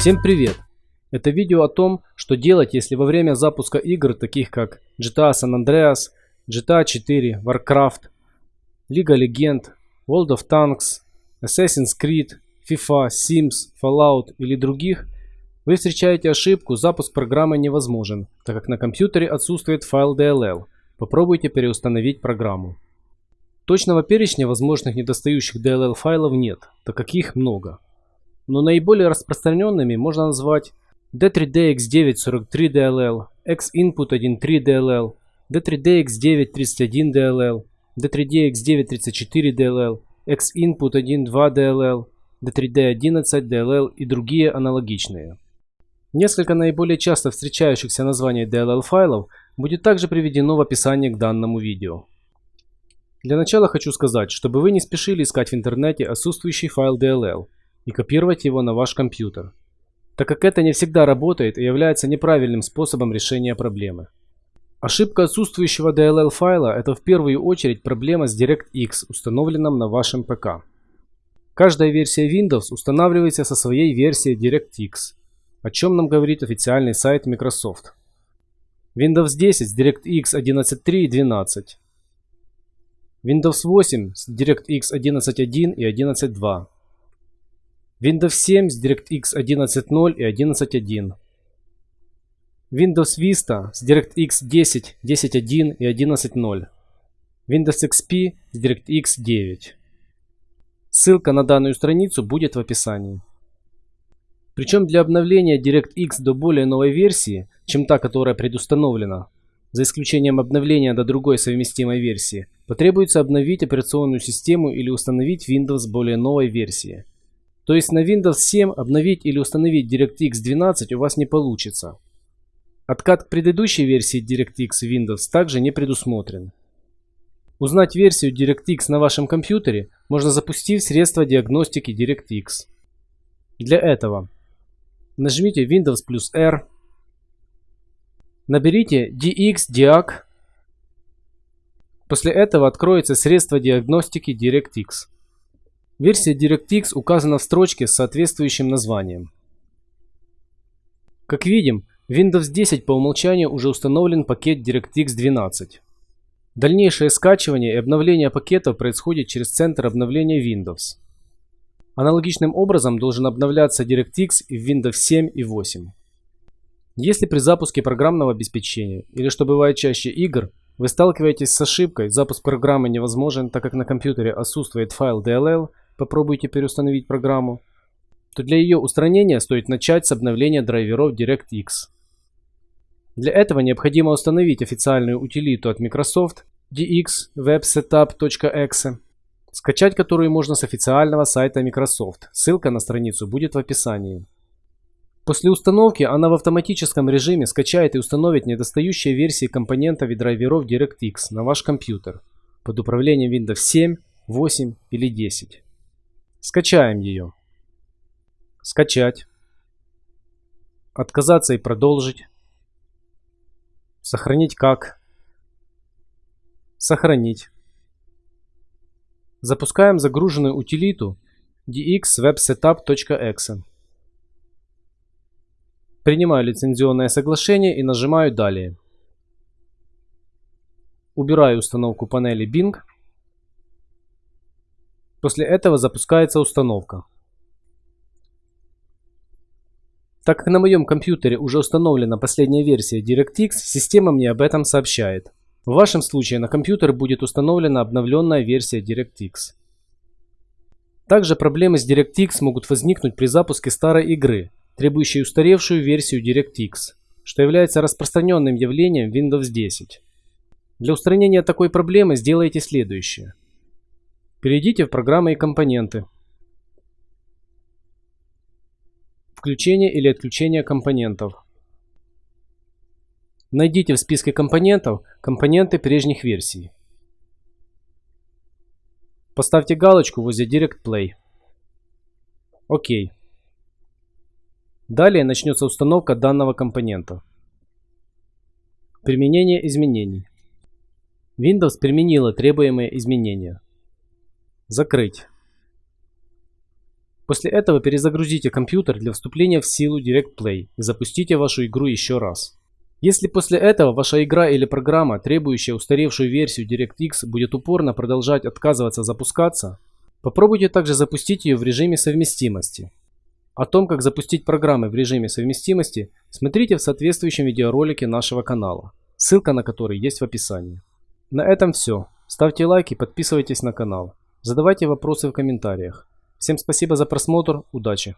Всем привет! Это видео о том, что делать, если во время запуска игр, таких как GTA San Andreas, GTA 4, Warcraft, League Legend, World of Tanks, Assassin's Creed, FIFA, Sims, Fallout или других, вы встречаете ошибку «Запуск программы невозможен», так как на компьютере отсутствует файл DLL. Попробуйте переустановить программу. Точного перечня возможных недостающих DLL файлов нет, так как их много. Но наиболее распространенными можно назвать D3DX943DLL, Xinput13DLL, D3DX931DLL, D3DX934DLL, Xinput12DLL, D3D11DLL и другие аналогичные. Несколько наиболее часто встречающихся названий DLL файлов будет также приведено в описании к данному видео. Для начала хочу сказать, чтобы вы не спешили искать в интернете отсутствующий файл DLL и копировать его на ваш компьютер, так как это не всегда работает и является неправильным способом решения проблемы. Ошибка отсутствующего DLL файла – это в первую очередь проблема с DirectX, установленным на вашем ПК. Каждая версия Windows устанавливается со своей версией DirectX, о чем нам говорит официальный сайт Microsoft. Windows 10 с DirectX 11.3 и 12. Windows 8 с DirectX 11.1 и 11.2. Windows 7 с DirectX 11.0 и 11.1. Windows Vista с DirectX 10, 10.1 и 11.0. Windows XP с DirectX 9. Ссылка на данную страницу будет в описании. Причем для обновления DirectX до более новой версии, чем та, которая предустановлена, за исключением обновления до другой совместимой версии, потребуется обновить операционную систему или установить Windows более новой версии. То есть на Windows 7 обновить или установить DirectX 12 у вас не получится. Откат к предыдущей версии DirectX Windows также не предусмотрен. Узнать версию DirectX на вашем компьютере можно запустив средство диагностики DirectX. Для этого нажмите Windows плюс R, наберите DXDiag, после этого откроется средство диагностики DirectX. Версия DirectX указана в строчке с соответствующим названием. Как видим, в Windows 10 по умолчанию уже установлен пакет DirectX 12. Дальнейшее скачивание и обновление пакетов происходит через центр обновления Windows. Аналогичным образом должен обновляться DirectX и в Windows 7 и 8. Если при запуске программного обеспечения, или что бывает чаще игр, вы сталкиваетесь с ошибкой, запуск программы невозможен, так как на компьютере отсутствует файл DLL, попробуйте переустановить программу, то для ее устранения стоит начать с обновления драйверов DirectX. Для этого необходимо установить официальную утилиту от Microsoft dxwebsetup.exe, скачать которую можно с официального сайта Microsoft. Ссылка на страницу будет в описании. После установки она в автоматическом режиме скачает и установит недостающие версии компонентов и драйверов DirectX на ваш компьютер под управлением Windows 7, 8 или 10. Скачаем ее. Скачать. Отказаться и продолжить. Сохранить как. Сохранить. Запускаем загруженную утилиту dxwebsetup.exe. Принимаю лицензионное соглашение и нажимаю «Далее». Убираю установку панели Bing После этого запускается установка. Так как на моем компьютере уже установлена последняя версия DirectX, система мне об этом сообщает. В вашем случае на компьютер будет установлена обновленная версия DirectX. Также проблемы с DirectX могут возникнуть при запуске старой игры, требующей устаревшую версию DirectX, что является распространенным явлением Windows 10. Для устранения такой проблемы сделайте следующее. Перейдите в программы и компоненты. Включение или отключение компонентов. Найдите в списке компонентов компоненты прежних версий. Поставьте галочку возле Direct Play. ОК. Далее начнется установка данного компонента. Применение изменений. Windows применила требуемые изменения. Закрыть. После этого перезагрузите компьютер для вступления в силу Direct Play и запустите вашу игру еще раз. Если после этого ваша игра или программа, требующая устаревшую версию DirectX, будет упорно продолжать отказываться запускаться, попробуйте также запустить ее в режиме совместимости. О том, как запустить программы в режиме совместимости, смотрите в соответствующем видеоролике нашего канала, ссылка на который есть в описании. На этом все. Ставьте лайки, подписывайтесь на канал. Задавайте вопросы в комментариях. Всем спасибо за просмотр, удачи!